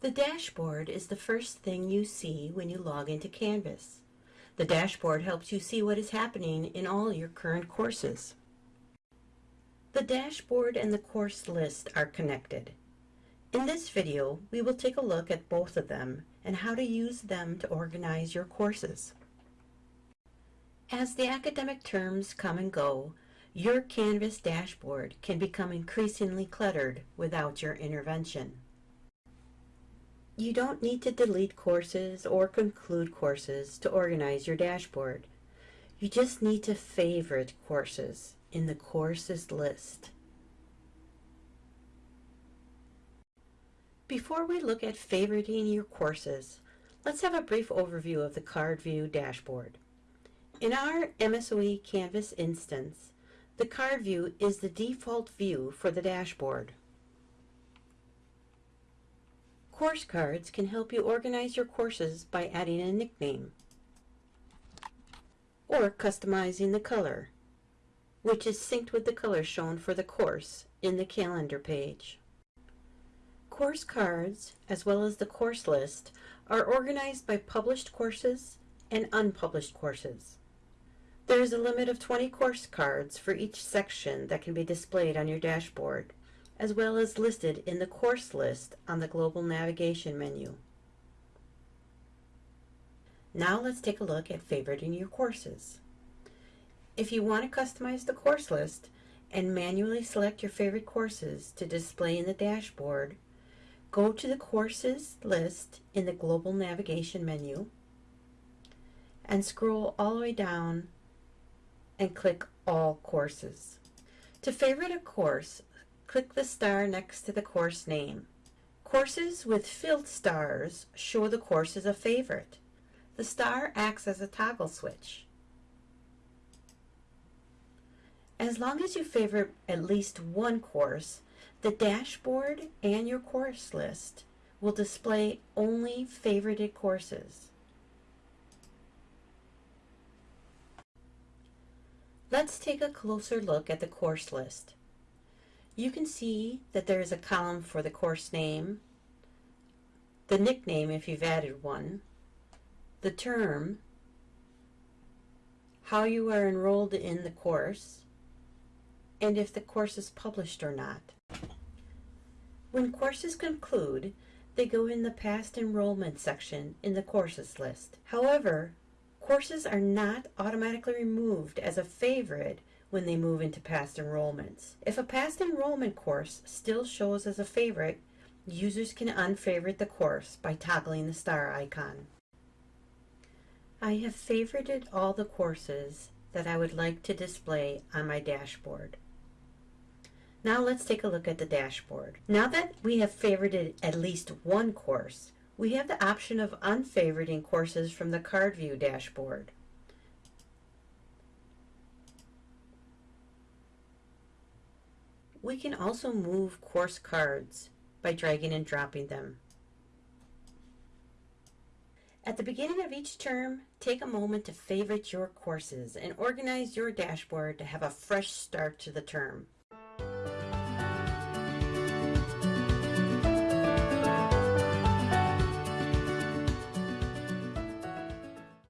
The dashboard is the first thing you see when you log into Canvas. The dashboard helps you see what is happening in all your current courses. The dashboard and the course list are connected. In this video, we will take a look at both of them and how to use them to organize your courses. As the academic terms come and go, your Canvas dashboard can become increasingly cluttered without your intervention. You don't need to delete courses or conclude courses to organize your dashboard. You just need to favorite courses in the courses list. Before we look at favoriting your courses, let's have a brief overview of the Card View dashboard. In our MSOE Canvas instance, the Card View is the default view for the dashboard. Course cards can help you organize your courses by adding a nickname or customizing the color, which is synced with the color shown for the course in the calendar page. Course cards, as well as the course list, are organized by published courses and unpublished courses. There is a limit of 20 course cards for each section that can be displayed on your dashboard as well as listed in the course list on the global navigation menu. Now let's take a look at favoriting your courses. If you want to customize the course list and manually select your favorite courses to display in the dashboard, go to the courses list in the global navigation menu and scroll all the way down and click all courses. To favorite a course, click the star next to the course name. Courses with filled stars show the course as a favorite. The star acts as a toggle switch. As long as you favorite at least one course, the dashboard and your course list will display only favorited courses. Let's take a closer look at the course list. You can see that there is a column for the course name, the nickname if you've added one, the term, how you are enrolled in the course, and if the course is published or not. When courses conclude, they go in the past enrollment section in the courses list. However, courses are not automatically removed as a favorite when they move into past enrollments. If a past enrollment course still shows as a favorite, users can unfavorite the course by toggling the star icon. I have favorited all the courses that I would like to display on my dashboard. Now let's take a look at the dashboard. Now that we have favorited at least one course, we have the option of unfavoriting courses from the card view dashboard. We can also move course cards by dragging and dropping them. At the beginning of each term, take a moment to favorite your courses and organize your dashboard to have a fresh start to the term.